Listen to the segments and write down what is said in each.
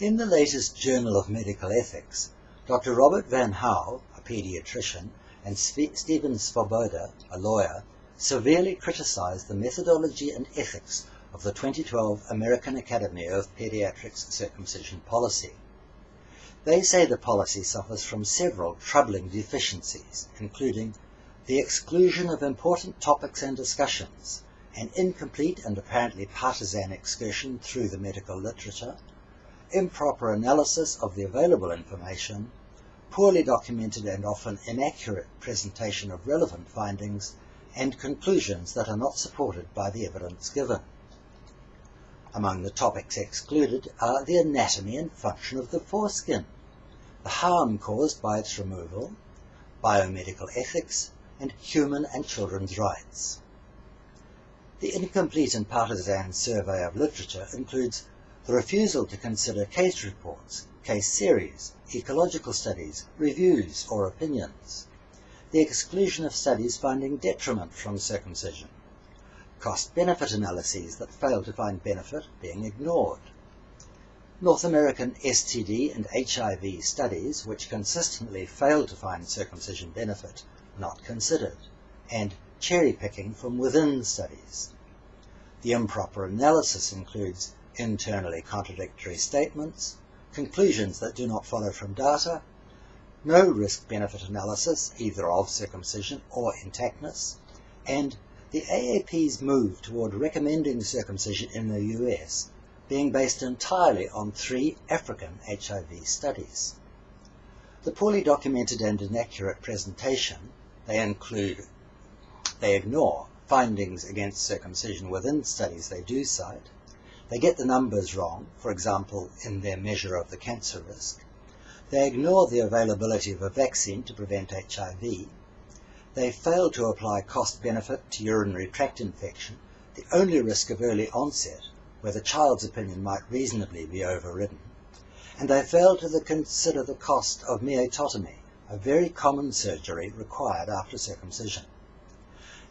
In the latest Journal of Medical Ethics, Dr. Robert Van Howe, a pediatrician, and Steven Svoboda, a lawyer, severely criticized the methodology and ethics of the 2012 American Academy of Pediatrics circumcision policy. They say the policy suffers from several troubling deficiencies, including the exclusion of important topics and discussions, an incomplete and apparently partisan excursion through the medical literature, improper analysis of the available information, poorly documented and often inaccurate presentation of relevant findings, and conclusions that are not supported by the evidence given. Among the topics excluded are the anatomy and function of the foreskin, the harm caused by its removal, biomedical ethics, and human and children's rights. The incomplete and partisan survey of literature includes the refusal to consider case reports, case series, ecological studies, reviews, or opinions, the exclusion of studies finding detriment from circumcision, cost-benefit analyses that fail to find benefit being ignored, North American STD and HIV studies which consistently fail to find circumcision benefit not considered, and cherry-picking from within studies. The improper analysis includes internally contradictory statements, conclusions that do not follow from data, no risk-benefit analysis either of circumcision or intactness, and the AAP's move toward recommending circumcision in the US being based entirely on three African HIV studies. The poorly documented and inaccurate presentation, they include, they ignore findings against circumcision within studies they do cite, they get the numbers wrong, for example, in their measure of the cancer risk. They ignore the availability of a vaccine to prevent HIV. They fail to apply cost benefit to urinary tract infection, the only risk of early onset, where the child's opinion might reasonably be overridden. And they fail to consider the cost of meatotomy, a very common surgery required after circumcision.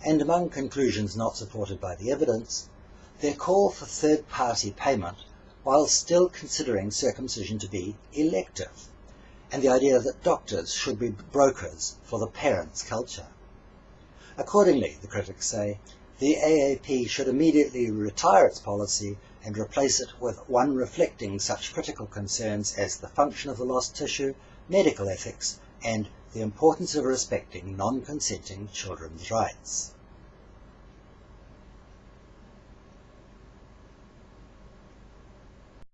And among conclusions not supported by the evidence, their call for third-party payment while still considering circumcision to be elective, and the idea that doctors should be brokers for the parent's culture. Accordingly, the critics say, the AAP should immediately retire its policy and replace it with one reflecting such critical concerns as the function of the lost tissue, medical ethics, and the importance of respecting non-consenting children's rights.